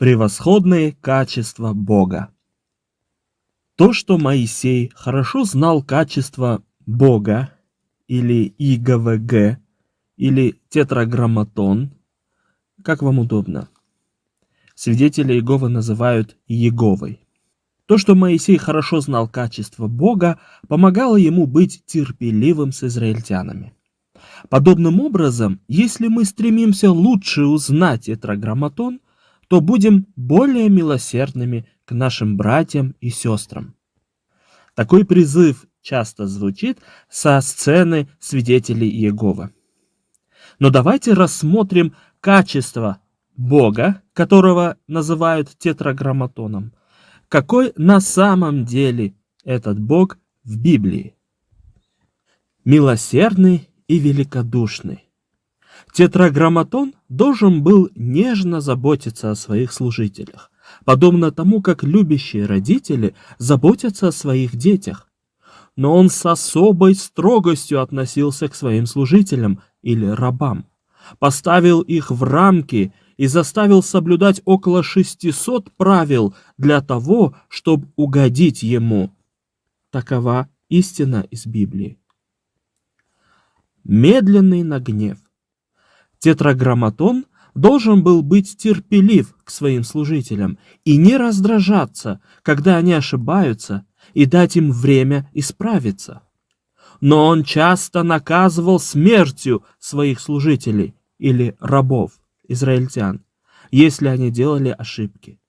Превосходные качества Бога. То, что Моисей хорошо знал качества Бога, или ИГВГ, или тетраграмматон, как вам удобно. Свидетели Иеговы называют Иеговой. То, что Моисей хорошо знал качества Бога, помогало ему быть терпеливым с израильтянами. Подобным образом, если мы стремимся лучше узнать тетраграмматон, то будем более милосердными к нашим братьям и сестрам. Такой призыв часто звучит со сцены свидетелей Иеговы. Но давайте рассмотрим качество Бога, которого называют тетраграмматоном. Какой на самом деле этот Бог в Библии? Милосердный и великодушный. Тетраграмматон должен был нежно заботиться о своих служителях, подобно тому, как любящие родители заботятся о своих детях. Но он с особой строгостью относился к своим служителям или рабам, поставил их в рамки и заставил соблюдать около 600 правил для того, чтобы угодить ему. Такова истина из Библии. Медленный на гнев. Тетраграмматон должен был быть терпелив к своим служителям и не раздражаться, когда они ошибаются, и дать им время исправиться. Но он часто наказывал смертью своих служителей или рабов, израильтян, если они делали ошибки.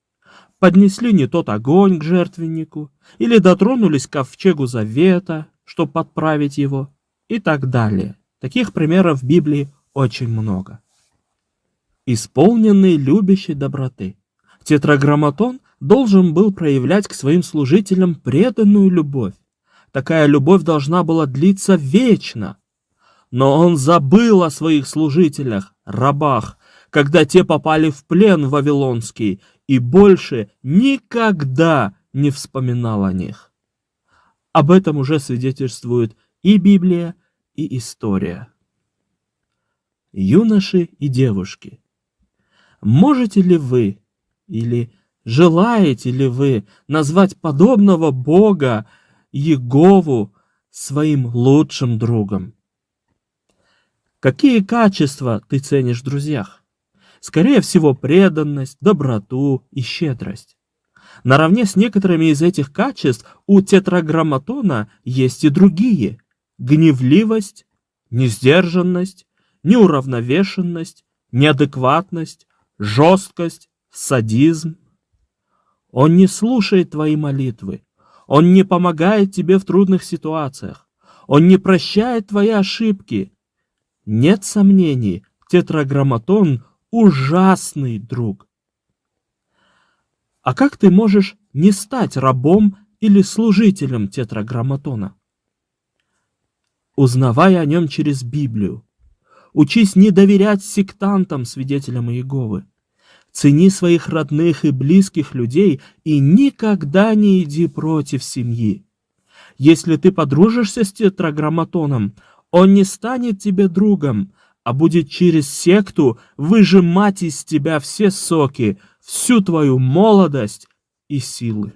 Поднесли не тот огонь к жертвеннику, или дотронулись к ковчегу завета, чтобы подправить его, и так далее. Таких примеров в Библии очень много. Исполненный любящей доброты. Тетраграмматон должен был проявлять к своим служителям преданную любовь. Такая любовь должна была длиться вечно. Но он забыл о своих служителях, рабах, когда те попали в плен вавилонский, и больше никогда не вспоминал о них. Об этом уже свидетельствует и Библия, и история. Юноши и девушки, можете ли вы или желаете ли вы назвать подобного Бога Егову своим лучшим другом? Какие качества ты ценишь в друзьях? Скорее всего, преданность, доброту и щедрость. Наравне с некоторыми из этих качеств у тетраграмматона есть и другие – гневливость, несдержанность, неуравновешенность, неадекватность, жесткость, садизм. Он не слушает твои молитвы, он не помогает тебе в трудных ситуациях, он не прощает твои ошибки. Нет сомнений, тетраграмматон – ужасный друг. А как ты можешь не стать рабом или служителем тетраграмматона? узнавая о нем через Библию. Учись не доверять сектантам, свидетелям Иеговы. Цени своих родных и близких людей и никогда не иди против семьи. Если ты подружишься с тетраграмматоном, он не станет тебе другом, а будет через секту выжимать из тебя все соки, всю твою молодость и силы.